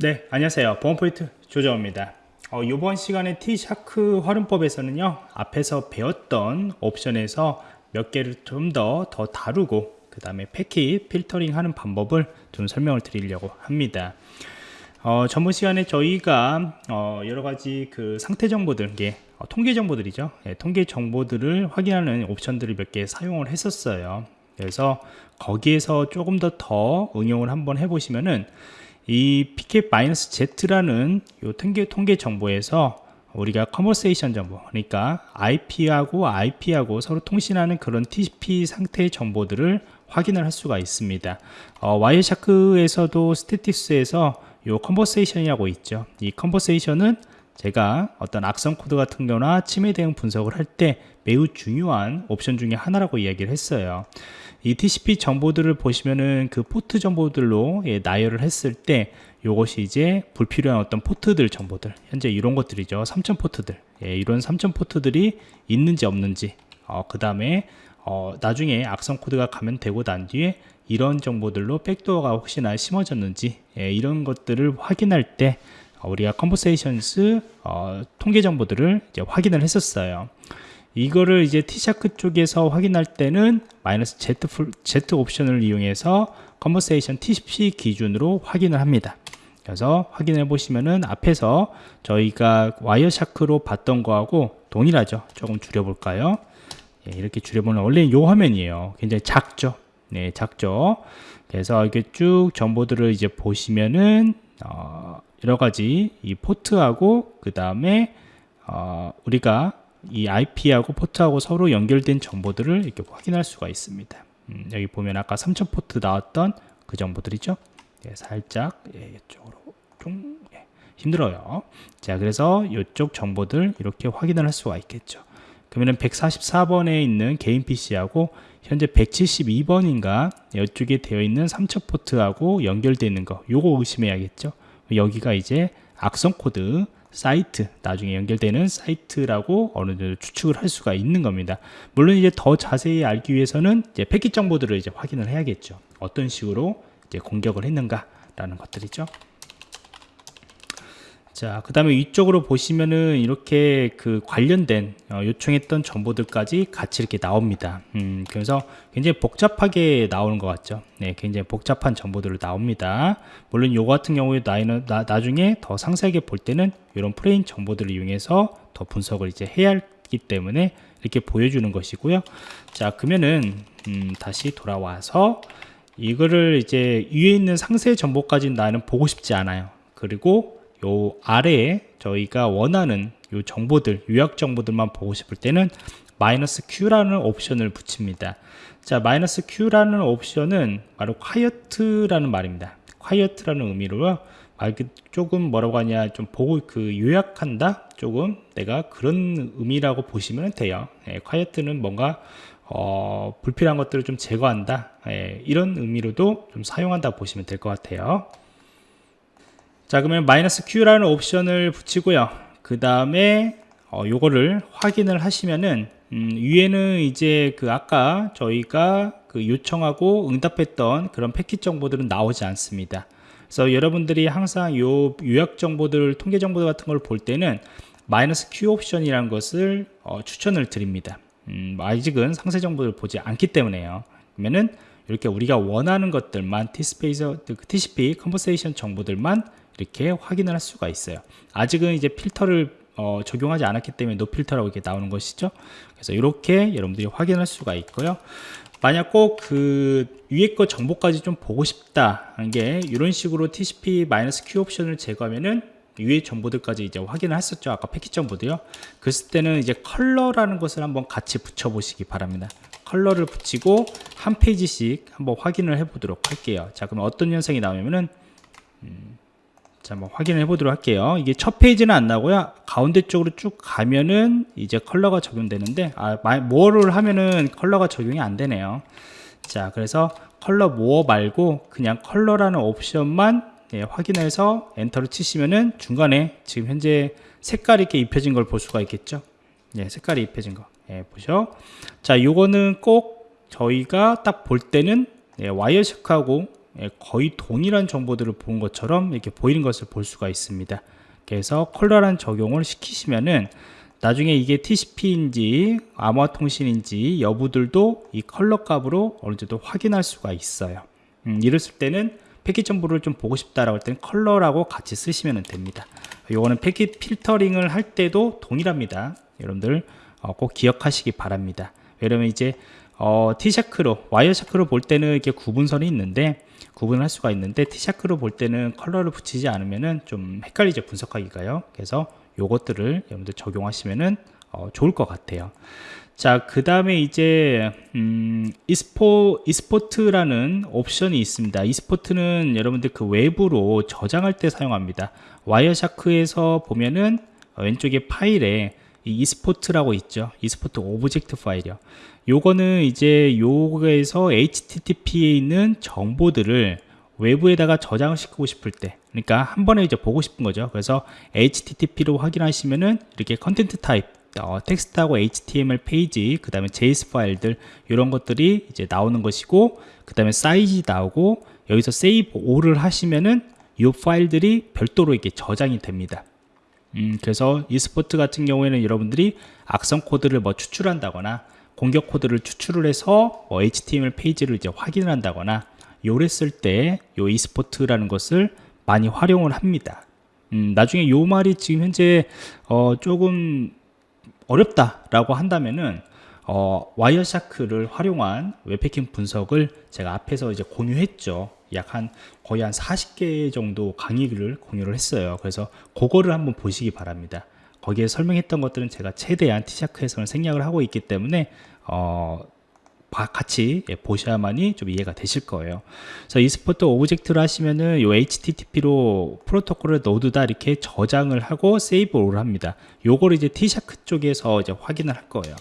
네 안녕하세요. 보안포인트 조정입니다. 어, 이번 시간에 T샤크 활용법에서는요 앞에서 배웠던 옵션에서 몇 개를 좀더더 다루고 그 다음에 패킷 필터링 하는 방법을 좀 설명을 드리려고 합니다. 어, 전번 시간에 저희가 어, 여러 가지 그 상태 정보들 예, 어, 통계 정보들이죠. 예, 통계 정보들을 확인하는 옵션들을 몇 개 사용을 했었어요. 그래서 거기에서 조금 더 더 응용을 한번 해보시면은 이 pk-z라는 요 통계, 통계 정보에서 우리가 conversation 정보 그러니까 IP하고 IP하고 서로 통신하는 그런 TCP 상태 정보들을 확인을 할 수가 있습니다. 어, Wireshark에서도 statistics에서 요 conversation이라고 있죠. 이 conversation은 제가 어떤 악성 코드 같은 경우나 침해 대응 분석을 할 때 매우 중요한 옵션 중에 하나라고 이야기를 했어요. 이 TCP 정보들을 보시면은 그 포트 정보들로 예, 나열을 했을 때 이것이 이제 불필요한 어떤 포트들 정보들 현재 이런 것들이죠. 3000 포트들. 예, 이런 3000 포트들이 있는지 없는지 어, 그 다음에 어, 나중에 악성 코드가 감염되고 난 뒤에 이런 정보들로 백도어가 혹시나 심어졌는지 예, 이런 것들을 확인할 때 어, 우리가 conversations 어, 통계 정보들을 이제 확인을 했었어요 이거를 이제 TShark 쪽에서 확인할 때는 마이너스 Z, Z 옵션을 이용해서 conversation TCP 기준으로 확인을 합니다. 그래서 확인해 보시면은 앞에서 저희가 Wireshark로 봤던 거하고 동일하죠. 조금 줄여볼까요? 예, 이렇게 줄여보면 원래 요 화면이에요. 굉장히 작죠. 네, 작죠. 그래서 이렇게 쭉 정보들을 이제 보시면은 어, 여러 가지 이 포트하고 그 다음에 어, 우리가 이 IP하고 포트하고 서로 연결된 정보들을 이렇게 확인할 수가 있습니다. 음, 여기 보면 아까 3000 포트 나왔던 그 정보들이죠. 예, 살짝 예, 이쪽으로 좀 예, 힘들어요. 자, 그래서 이쪽 정보들 이렇게 확인을 할 수가 있겠죠. 그러면 144번에 있는 개인 PC하고 현재 172번인가 이쪽에 되어 있는 3000 포트하고 연결되어 있는 거 요거 의심해야겠죠. 여기가 이제 악성 코드 사이트 나중에 연결되는 사이트라고 어느 정도 추측을 할 수가 있는 겁니다. 물론 이제 더 자세히 알기 위해서는 이제 패킷 정보들을 이제 확인을 해야겠죠. 어떤 식으로 이제 공격을 했는가 라는 것들이죠 자, 그 다음에 위쪽으로 보시면은 이렇게 그 관련된 어, 요청했던 정보들까지 같이 이렇게 나옵니다. 음, 그래서 굉장히 복잡하게 나오는 것 같죠. 네, 굉장히 복잡한 정보들을 나옵니다. 물론 요 같은 경우에 나이는, 나, 나중에 더 상세하게 볼 때는 이런 프레임 정보들을 이용해서 더 분석을 이제 해야 하기 때문에 이렇게 보여주는 것이고요. 자, 그러면은 음, 다시 돌아와서 이거를 이제 위에 있는 상세 정보까지 나는 보고 싶지 않아요. 그리고 요 아래에 저희가 원하는 요 정보들 요약 정보들만 보고 싶을 때는 마이너스 Q라는 옵션을 붙입니다. 자 마이너스 Q라는 옵션은 바로 quiet라는 말입니다. quiet라는 의미로요. 말 조금 뭐라고 하냐 좀 보고 그 요약한다? 조금 내가 그런 의미라고 보시면 돼요. 예, quiet는 뭔가 어, 불필요한 것들을 좀 제거한다. 예, 이런 의미로도 좀 사용한다 보시면 될 것 같아요 자 그러면 마이너스 Q라는 옵션을 붙이고요. 그 다음에 어, 요거를 확인을 하시면은 음, 위에는 이제 그 아까 저희가 그 요청하고 응답했던 그런 패킷 정보들은 나오지 않습니다. 그래서 여러분들이 항상 요 요약 정보들 통계 정보들 같은 걸 볼 때는 마이너스 Q 옵션이라는 것을 어, 추천을 드립니다. 음, 아직은 상세 정보를 보지 않기 때문에요. 그러면은 이렇게 우리가 원하는 것들만 TCP 컨버세이션 정보들만 이렇게 확인을 할 수가 있어요. 아직은 이제 필터를 어, 적용하지 않았기 때문에 no filter라고 이렇게 나오는 것이죠. 그래서 이렇게 여러분들이 확인할 수가 있고요. 만약 꼭 그 위에 거 정보까지 좀 보고 싶다 하는 게 이런 식으로 TCP-Q 옵션을 제거하면은 위에 정보들까지 이제 확인을 했었죠. 아까 패킷 정보도요. 그랬을 때는 이제 컬러라는 것을 한번 같이 붙여 보시기 바랍니다. 컬러를 붙이고 한 페이지씩 한번 확인을 해 보도록 할게요. 자 그럼 어떤 현상이 나오냐면은 음, 자, 한번 확인해 보도록 할게요. 이게 첫 페이지는 안 나고요. 가운데 쪽으로 쭉 가면은 이제 컬러가 적용되는데, 아, more를 하면은 컬러가 적용이 안 되네요. 자, 그래서 컬러 more 말고 그냥 컬러라는 옵션만 예, 확인해서 엔터를 치시면은 중간에 지금 현재 색깔이 이렇게 입혀진 걸 볼 수가 있겠죠. 예, 색깔이 입혀진 거. 예, 보죠. 자, 요거는 꼭 저희가 딱 볼 때는 예, 와이어셔크하고 예, 거의 동일한 정보들을 본 것처럼 이렇게 보이는 것을 볼 수가 있습니다. 그래서 컬러란 적용을 시키시면은 나중에 이게 TCP인지 암호화 통신인지 여부들도 이 컬러 값으로 어느 정도 확인할 수가 있어요. 음, 이랬을 때는 패킷 정보를 좀 보고 싶다라고 할 때는 컬러라고 같이 쓰시면 됩니다. 요거는 패킷 필터링을 할 때도 동일합니다. 여러분들 어, 꼭 기억하시기 바랍니다. 왜냐면 이제 어, TShark로 와이어샤크로 볼 때는 이렇게 구분선이 있는데 구분을 할 수가 있는데 T샤크로 볼 때는 컬러를 붙이지 않으면은 좀 헷갈리죠 분석하기가요. 그래서 요것들을 여러분들 적용하시면은 어, 좋을 것 같아요. 자, 그 다음에 이제, 음, expo, export라는 옵션이 있습니다. export는 여러분들 그 외부로 저장할 때 사용합니다. Wireshark에서 보면은 왼쪽에 파일에 이 export라고 있죠. export object 파일이요. 요거는 이제 요거에서 HTTP에 있는 정보들을 외부에다가 저장을 시키고 싶을 때 그러니까 한 번에 이제 보고 싶은 거죠 그래서 HTTP로 확인하시면은 이렇게 content type 어, 텍스트하고 HTML 페이지 그 다음에 JS 파일들 이런 것들이 이제 나오는 것이고 그 다음에 사이즈 나오고 여기서 save all을 하시면은 이 파일들이 별도로 이렇게 저장이 됩니다 음, 그래서 export 같은 경우에는 여러분들이 악성 코드를 뭐 추출한다거나 공격 코드를 추출을 해서 뭐 HTML 페이지를 이제 확인을 한다거나 요랬을 때 요 export라는 것을 많이 활용을 합니다. 음, 나중에 요 말이 지금 현재 어, 조금 어렵다라고 한다면은 어, Wireshark를 활용한 웹해킹 분석을 제가 앞에서 이제 공유했죠. 약 한 거의 한 40개 정도 강의를 공유를 했어요. 그래서 그거를 한번 보시기 바랍니다. 거기에 설명했던 것들은 제가 최대한 TShark에서는 생략을 하고 있기 때문에 어, 같이 예, 보셔야만이 좀 이해가 되실 거예요. 그래서 export object를 하시면은 요 HTTP로 프로토콜을 모두 다 이렇게 저장을 하고 save를 합니다. 요걸 이제 TShark 쪽에서 이제 확인을 할 거예요.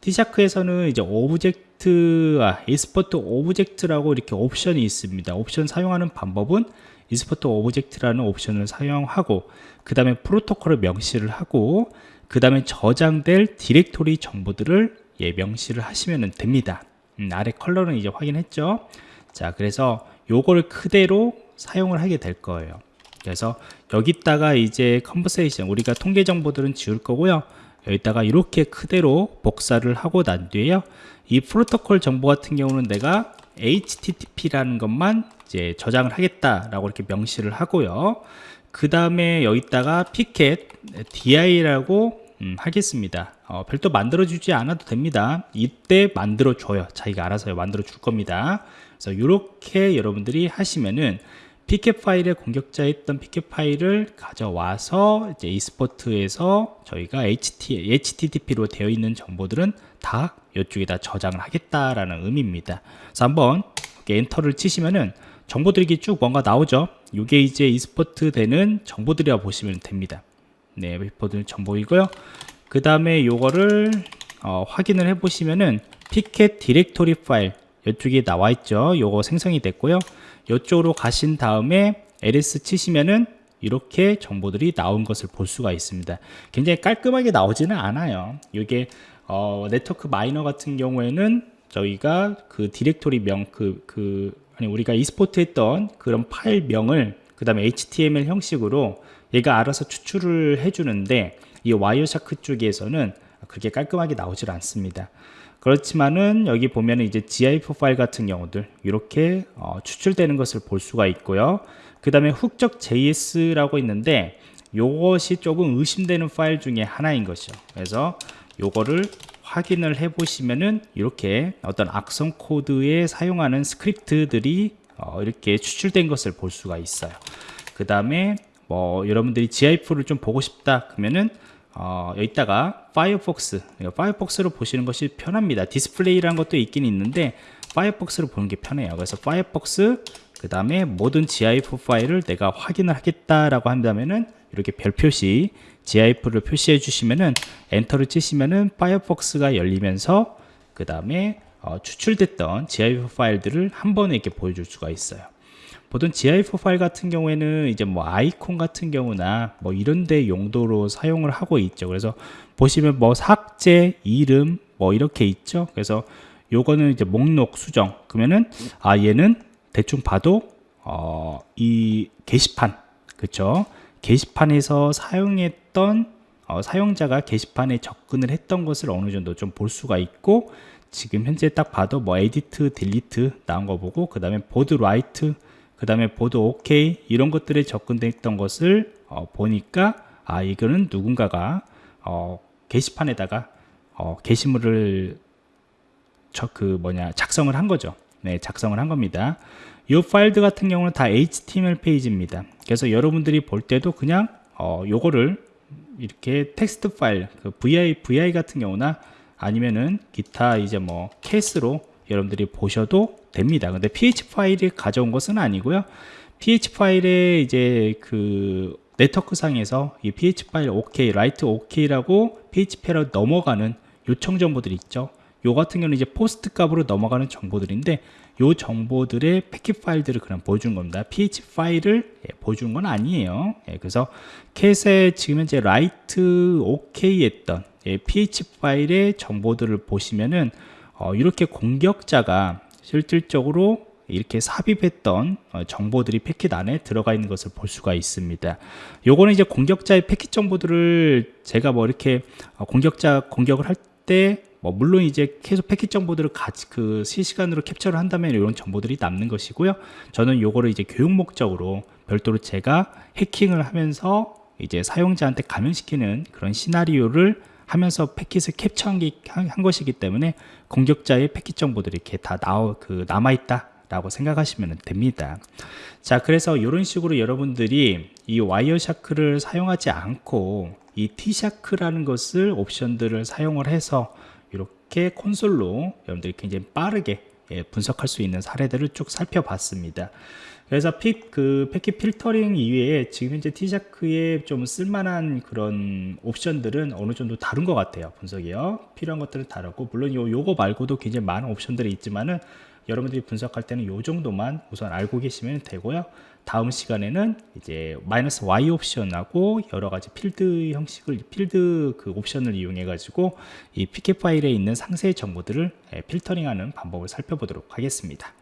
TShark에서는 이제 object, 아, export object라고 이렇게 옵션이 있습니다. 옵션 사용하는 방법은 export object라는 옵션을 사용하고 그 다음에 프로토콜을 명시를 하고 그 다음에 저장될 디렉토리 정보들을 예, 명시를 하시면 됩니다. 음, 아래 컬러는 이제 확인했죠. 자, 그래서 요걸 그대로 사용을 하게 될 거예요. 그래서 여기다가 이제 conversation 우리가 통계 정보들은 지울 거고요. 여기다가 이렇게 그대로 복사를 하고 난 뒤에요. 이 프로토콜 정보 같은 경우는 내가 HTTP라는 것만 이제 저장을 하겠다라고 이렇게 명시를 하고요. 그 다음에 여기다가 피켓 DI라고 음, 하겠습니다. 어, 별도 만들어 주지 않아도 됩니다. 이때 만들어 줘요. 자기가 알아서 만들어 줄 겁니다. 그래서 이렇게 여러분들이 하시면은 피켓 파일에 공격자 했던 피켓 파일을 가져와서 이제 e스포트에서 저희가 HT, HTTP로 되어 있는 정보들은 다 이쪽에다 저장을 하겠다라는 의미입니다. 그래서 한번 엔터를 치시면은 정보들이 쭉 뭔가 나오죠. 이게 이제 export 되는 정보들이라 보시면 됩니다. 네, 웹포드 정보이고요. 그 다음에 요거를 어, 확인을 해 보시면은 패킷 디렉토리 파일 이쪽에 나와 있죠. 요거 생성이 됐고요. 이쪽으로 가신 다음에 ls 치시면은 이렇게 정보들이 나온 것을 볼 수가 있습니다. 굉장히 깔끔하게 나오지는 않아요. 이게 어, Network Miner 같은 경우에는 저희가 그 디렉토리 명, 그, 그, 아니, 우리가 export 했던 그런 파일 명을 그 다음에 HTML 형식으로 얘가 알아서 추출을 해주는데 이 Wireshark 쪽에서는 그렇게 깔끔하게 나오질 않습니다. 그렇지만은 여기 보면은 이제 GIF 파일 같은 경우들 이렇게 어, 추출되는 것을 볼 수가 있고요. 그 다음에 훅적 JS라고 있는데 이것이 조금 의심되는 파일 중에 하나인 것이죠. 그래서 요거를 확인을 해 보시면은 이렇게 어떤 악성 코드에 사용하는 스크립트들이 어, 이렇게 추출된 것을 볼 수가 있어요. 그 다음에 뭐 여러분들이 GIF를 좀 보고 싶다 그러면은 어, 여기다가 파이어폭스 파이어폭스로 보시는 것이 편합니다. display라는 것도 있긴 있는데 Firefox로 보는 게 편해요. 그래서 Firefox 그 다음에 모든 GIF 파일을 내가 확인을 하겠다라고 한다면은 이렇게 별 표시 GIF를 표시해 주시면은 엔터를 치시면은 파이어폭스가 열리면서 그 다음에 어, 추출됐던 GIF 파일들을 한 번에 이렇게 보여줄 수가 있어요 보통 GIF 파일 같은 경우에는 이제 뭐 아이콘 같은 경우나 뭐 이런 데 용도로 사용을 하고 있죠. 그래서 보시면 뭐 삭제, 이름 뭐 이렇게 있죠. 그래서 요거는 이제 목록 수정. 그러면은 아 얘는 대충 봐도 어, 이 게시판 그쵸 게시판에서 사용했던 어, 사용자가 게시판에 접근을 했던 것을 어느 정도 좀 볼 수가 있고 지금 현재 딱 봐도 뭐 edit delete 나온 거 보고 그 다음에 board write 그 다음에 board OK 이런 것들에 접근됐던 것을 어, 보니까 아 이거는 누군가가 어, 게시판에다가 어, 게시물을 저 그 뭐냐 작성을 한 거죠. 네, 작성을 한 겁니다. 이 파일들 같은 경우는 다 HTML 페이지입니다. 그래서 여러분들이 볼 때도 그냥 어, 요거를 이렇게 텍스트 파일, 그 VI, VI 같은 경우나 아니면은 기타 이제 뭐 cat으로 여러분들이 보셔도 됩니다. 근데 PHP 파일이 가져온 것은 아니고요. PHP 파일에 이제 그 네트워크 상에서 이 PHP 파일 OK, write OK라고 PHP로 넘어가는 요청 정보들이 있죠. 요 같은 경우는 이제 POST 값으로 넘어가는 정보들인데 요 정보들의 패킷 파일들을 그냥 보여준 겁니다. PHP 파일을 예, 보여준 건 아니에요. 예, 그래서 캣에 지금 현재 write OK 했던 예, PHP 파일의 정보들을 보시면은 어, 이렇게 공격자가 실질적으로 이렇게 삽입했던 어, 정보들이 패킷 안에 들어가 있는 것을 볼 수가 있습니다. 요거는 이제 공격자의 패킷 정보들을 제가 뭐 이렇게 어, 공격자 공격을 할 때 뭐 물론 이제 계속 패킷 정보들을 같이 그 실시간으로 캡처를 한다면 이런 정보들이 남는 것이고요. 저는 요거를 이제 교육 목적으로 별도로 제가 해킹을 하면서 이제 사용자한테 감염시키는 그런 시나리오를 하면서 패킷을 캡처한 게, 한, 한 것이기 때문에 공격자의 패킷 정보들이 이렇게 다 나오, 그 남아있다 라고 생각하시면 됩니다. 자 그래서 이런 식으로 여러분들이 이 Wireshark를 사용하지 않고 이 TShark라는 것을 옵션들을 사용을 해서 이렇게 콘솔로 여러분들이 굉장히 빠르게 예, 분석할 수 있는 사례들을 쭉 살펴봤습니다 그래서 픽, 그 패킷 필터링 이외에 지금 현재 TShark에 좀 쓸만한 그런 옵션들은 어느 정도 다른 것 같아요. 분석이요. 필요한 것들은 다르고, 물론 요, 요거 말고도 굉장히 많은 옵션들이 있지만은 여러분들이 분석할 때는 요 정도만 우선 알고 계시면 되고요. 다음 시간에는 이제 마이너스 Y 옵션하고 여러 가지 필드 형식을 필드 그 옵션을 이용해 가지고 이 PK 파일에 있는 상세 정보들을 필터링하는 방법을 살펴보도록 하겠습니다.